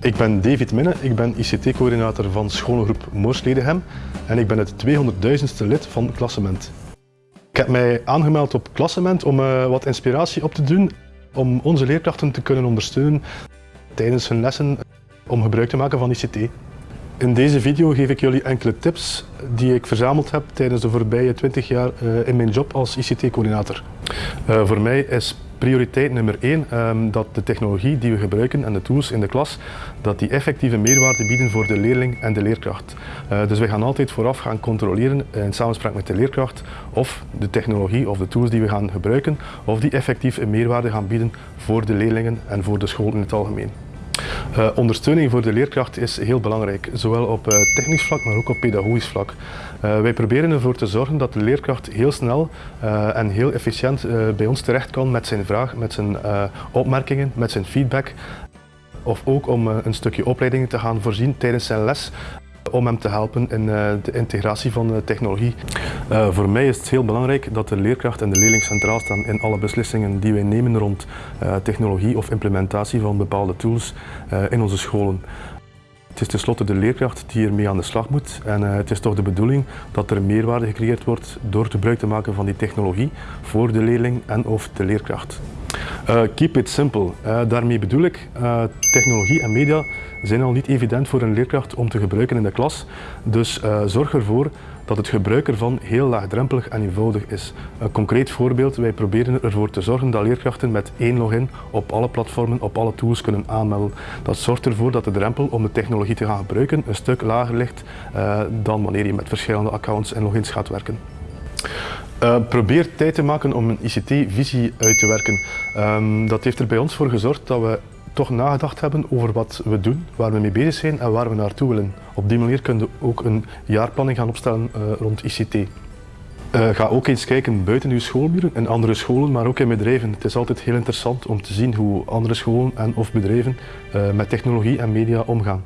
Ik ben David Minne, ik ben ICT-coördinator van scholengroep Moorsledegem en ik ben het 200.000ste lid van Klassement. Ik heb mij aangemeld op Klassement om uh, wat inspiratie op te doen, om onze leerkrachten te kunnen ondersteunen tijdens hun lessen om gebruik te maken van ICT. In deze video geef ik jullie enkele tips die ik verzameld heb tijdens de voorbije 20 jaar uh, in mijn job als ICT-coördinator. Uh, voor mij is prioriteit nummer één um, dat de technologie die we gebruiken en de tools in de klas, dat die effectieve meerwaarde bieden voor de leerling en de leerkracht. Uh, dus we gaan altijd vooraf gaan controleren in samenspraak met de leerkracht of de technologie of de tools die we gaan gebruiken, of die effectief een meerwaarde gaan bieden voor de leerlingen en voor de school in het algemeen. Uh, ondersteuning voor de leerkracht is heel belangrijk, zowel op uh, technisch vlak, maar ook op pedagogisch vlak. Uh, wij proberen ervoor te zorgen dat de leerkracht heel snel en heel efficiënt bij ons terecht kan met zijn vraag, met zijn opmerkingen, met zijn feedback. Of ook om een stukje opleidingen te gaan voorzien tijdens zijn les om hem te helpen in eh, de integratie van technologie. Uh, voor mij is het heel belangrijk dat de leerkracht en de leerling centraal staan in alle beslissingen die wij nemen rond uh, technologie of implementatie van bepaalde tools in onze scholen. Het is tenslotte de leerkracht die ermee aan de slag moet en het is toch de bedoeling dat er meerwaarde gecreëerd wordt door gebruik te maken van die technologie voor de leerling en of de leerkracht. Keep it simple. Daarmee bedoel ik, technologie en media zijn al niet evident voor een leerkracht om te gebruiken in de klas. Dus zorg ervoor dat het gebruik ervan heel laagdrempelig en eenvoudig is. Een concreet voorbeeld, wij proberen ervoor te zorgen dat leerkrachten met één login op alle platformen, op alle tools kunnen aanmelden. Dat zorgt ervoor dat de drempel om de technologie te gaan gebruiken een stuk lager ligt dan wanneer je met verschillende accounts en logins gaat werken. Uh, probeer tijd te maken om een ICT-visie uit te werken. Um, dat heeft er bij ons voor gezorgd dat we toch nagedacht hebben over wat we doen, waar we mee bezig zijn en waar we naartoe willen. Op die manier kun je ook een jaarplanning gaan opstellen uh, rond ICT. Uh, ga ook eens kijken buiten uw schoolmuren, in andere scholen, maar ook in bedrijven. Het is altijd heel interessant om te zien hoe andere scholen en of bedrijven met technologie en media omgaan.